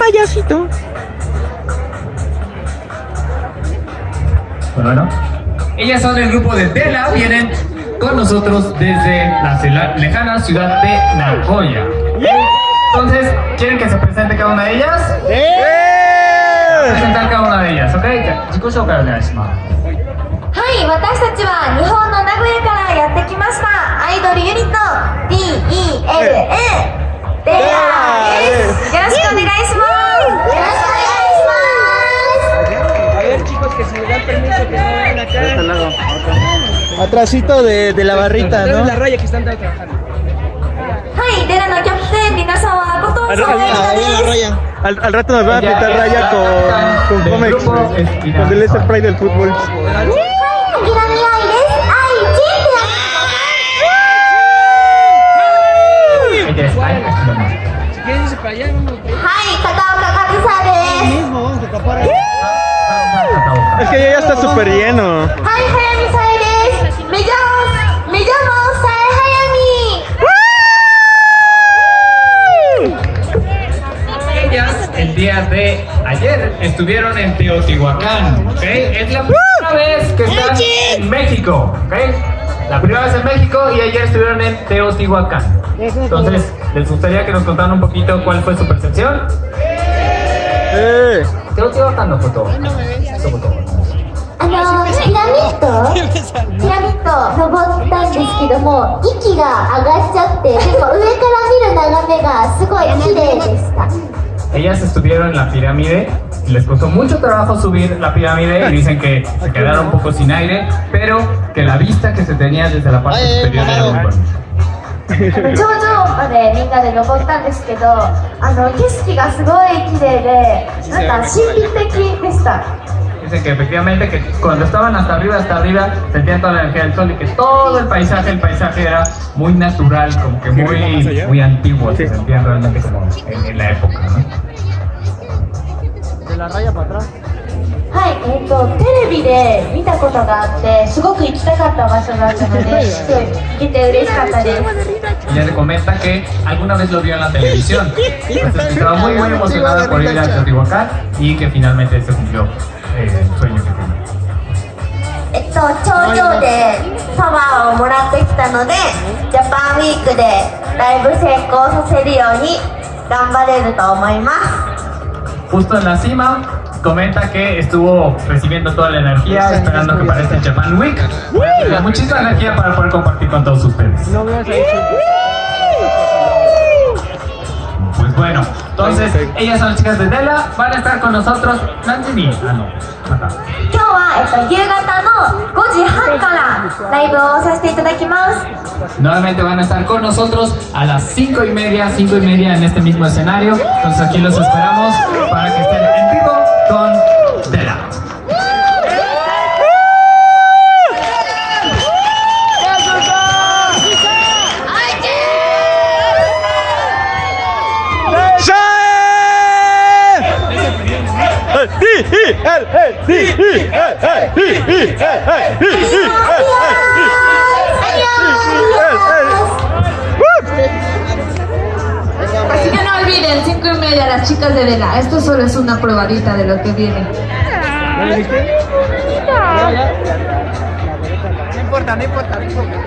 payasito. Bueno, ellas son el grupo de Tela, vienen con nosotros desde la cela- lejana ciudad de Nagoya. Entonces, ¿quieren que se presente cada una de ellas? Presentar cada una de ellas, ¿ok? じゃあ自己紹介お願いします。はい、私たちは Atrásito de, de la barrita, ¿no? De la raya que están trabajando. Al, al, al, al rato nos va a apretar raya con, con Comex, con el Lester Pride del fútbol. Es que ya está súper lleno. el día de ayer estuvieron en Teotihuacán, ¿ok? Es la primera vez que están en México, ¿ok? La primera vez en México y ayer estuvieron en Teotihuacán. Entonces, ¿les gustaría que nos contaran un poquito cuál fue su percepción? Eh. Teotihuacán no fue todo. Eso fue todo. あのピラミッドピラミッド登ったんですけども息が上がっちゃってでも上から見る眺めがすごい綺麗でした Ellas estuvieron en la pirámide, les costó mucho trabajo subir la pirámide y dicen que se quedaron un poco sin aire, pero que la vista que se tenía desde la parte superior era muy bonita. 頂上までみんなで登ったんですけどあの景色がすごい綺麗でなんか神秘的でした Dicen que efectivamente que cuando estaban hasta arriba, hasta arriba, sentían toda la energía del sol y que todo el paisaje, el paisaje era muy natural, como que muy, muy antiguo, se sentían realmente como en, en la época, ¿no? De la raya para atrás. はい、えっ、とテレビで見たことがあってすごく行きたかった場所だったので行けて嬉しかったです Ella le comenta que alguna vez lo vio en la televisión, entonces estaba muy muy emocionada por ir a Teotihuacán y que finalmente se cumplió eh, el sueño que tenía. えっと頂上でパワーをもらってきたのでジャパンウィークでライブ成功させるように頑張れると思います Justo en la cima, comenta que estuvo recibiendo toda la energía, esperando que para este Japan Week pueda tener muchísima energía para poder compartir con todos ustedes. No veas ahí. Pues bueno, entonces ellas son las chicas de Dela, van a estar con nosotros. Nandini, ah no, acá. 今日は、えっと、夕方の5時半からライブをさせていただきます Nuevamente van a estar con nosotros a las 5 y media, 5 y media en este mismo escenario. Entonces aquí los esperamos para que estén Así que no olviden, 5 y media las chicas de Vela. Esto solo es una probadita de lo que viene. No importa, no importa, no importa.